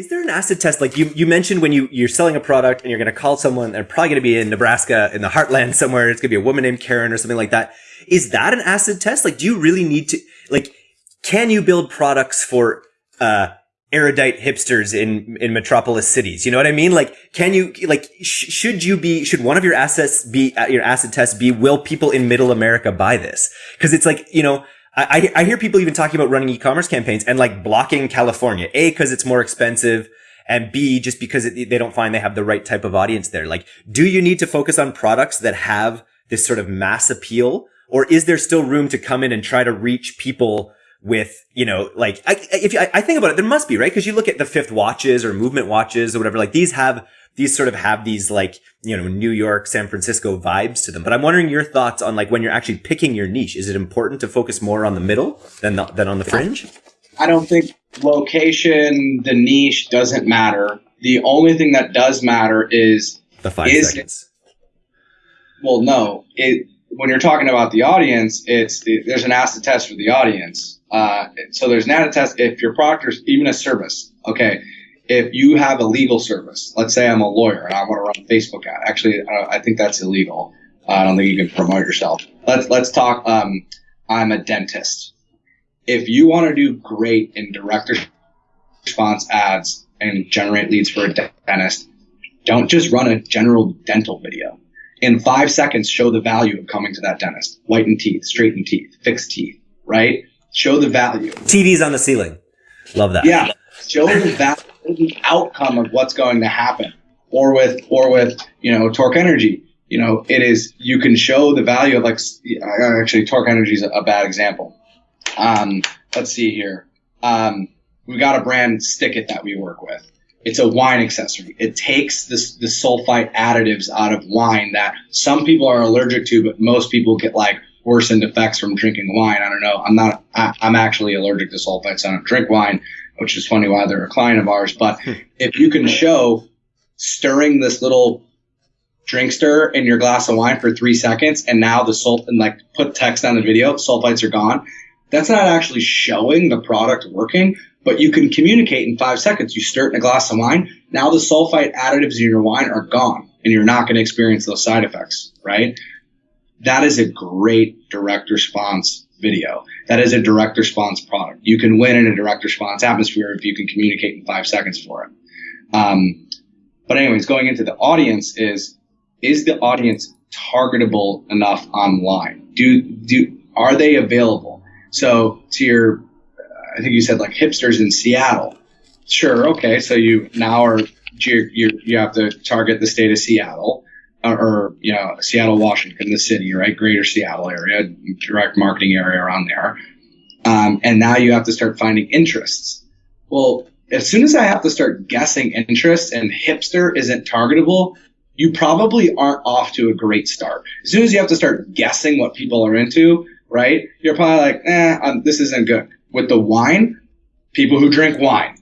Is there an acid test? Like you, you mentioned when you, you're selling a product and you're going to call someone, they're probably going to be in Nebraska in the heartland somewhere. It's going to be a woman named Karen or something like that. Is that an acid test? Like, do you really need to, like, can you build products for, uh, erudite hipsters in, in metropolis cities? You know what I mean? Like, can you, like, sh- should you be, should one of your assets be, uh, your acid test be, will people in middle America buy this? Cause it's like, you know, I, I hear people even talking about running e-commerce campaigns and like blocking California. A, cause it's more expensive. And B, just because it, they don't find they have the right type of audience there. Like, do you need to focus on products that have this sort of mass appeal? Or is there still room to come in and try to reach people with, you know, like, I, if I, think about it, there must be, right? Cause you look at the fifth watches or movement watches or whatever, like these have these sort of have these like, you know, New York, San Francisco vibes to them. But I'm wondering your thoughts on like when you're actually picking your niche. Is it important to focus more on the middle than the, than on the fringe? I don't think location, the niche doesn't matter. The only thing that does matter is the five is seconds. It, well, no. It when you're talking about the audience, it's there's an acid test for the audience. Uh, so there's an acid test if your product or even a service. Okay, if you have a legal service, let's say I'm a lawyer and I want to run a Facebook ad. Actually, I think that's illegal. I don't think you can promote yourself. Let's let's talk. Um, I'm a dentist. If you want to do great in direct response ads and generate leads for a dentist, don't just run a general dental video. In five seconds, show the value of coming to that dentist. Whiten teeth, straighten teeth, fix teeth, right? Show the value. TVs on the ceiling. Love that. Yeah. Show the value the outcome of what's going to happen. Or with, or with, you know, torque energy. You know, it is, you can show the value of like, actually, torque energy is a bad example. Um, let's see here. Um, we got a brand Stick It that we work with. It's a wine accessory. It takes this, the sulfite additives out of wine that some people are allergic to, but most people get like worsened effects from drinking wine. I don't know. I'm not, I, am actually allergic to sulfites. I don't drink wine which is funny why they're a client of ours. But hmm. if you can show stirring this little drink stir in your glass of wine for three seconds and now the salt and like put text on the video, sulfites are gone. That's not actually showing the product working, but you can communicate in five seconds. You stir it in a glass of wine. Now the sulfite additives in your wine are gone and you're not going to experience those side effects, right? That is a great direct response video. That is a direct response product. You can win in a direct response atmosphere if you can communicate in five seconds for it. Um, but anyways, going into the audience is, is the audience targetable enough online? Do, do, are they available? So to your, I think you said like hipsters in Seattle. Sure. Okay. So you now are, you you have to target the state of Seattle or, you know, Seattle, Washington, the city, right? Greater Seattle area, direct marketing area around there. Um, and now you have to start finding interests. Well, as soon as I have to start guessing interests and hipster isn't targetable, you probably aren't off to a great start. As soon as you have to start guessing what people are into, right? You're probably like, eh, um, this isn't good. With the wine, people who drink wine.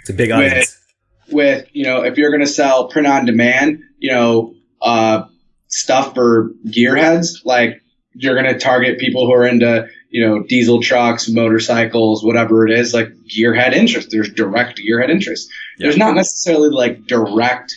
It's a big audience. With, with you know, if you're going to sell print on demand, you know, uh, stuff for gearheads, like you're going to target people who are into, you know, diesel trucks, motorcycles, whatever it is, like gearhead interest. There's direct gearhead interest. Yeah. There's not necessarily like direct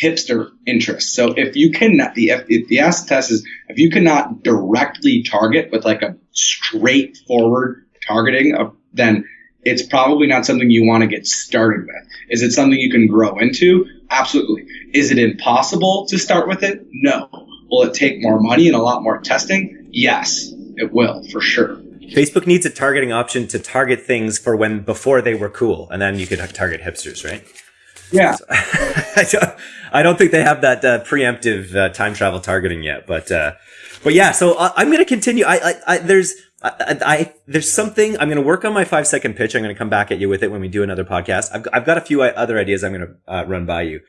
hipster interest. So if you cannot, the, if the acid test is, if you cannot directly target with like a straightforward targeting, of, then it's probably not something you want to get started with. Is it something you can grow into? Absolutely. Is it impossible to start with it? No. Will it take more money and a lot more testing? Yes, it will for sure. Facebook needs a targeting option to target things for when before they were cool, and then you could target hipsters, right? Yeah. So, I, don't, I, don't, think they have that uh, preemptive uh, time travel targeting yet, but uh, but yeah. So uh, I'm going to continue. I, I, I there's I, I, there's something I'm going to work on my five second pitch. I'm going to come back at you with it when we do another podcast. I've, I've got a few other ideas I'm going to uh, run by you.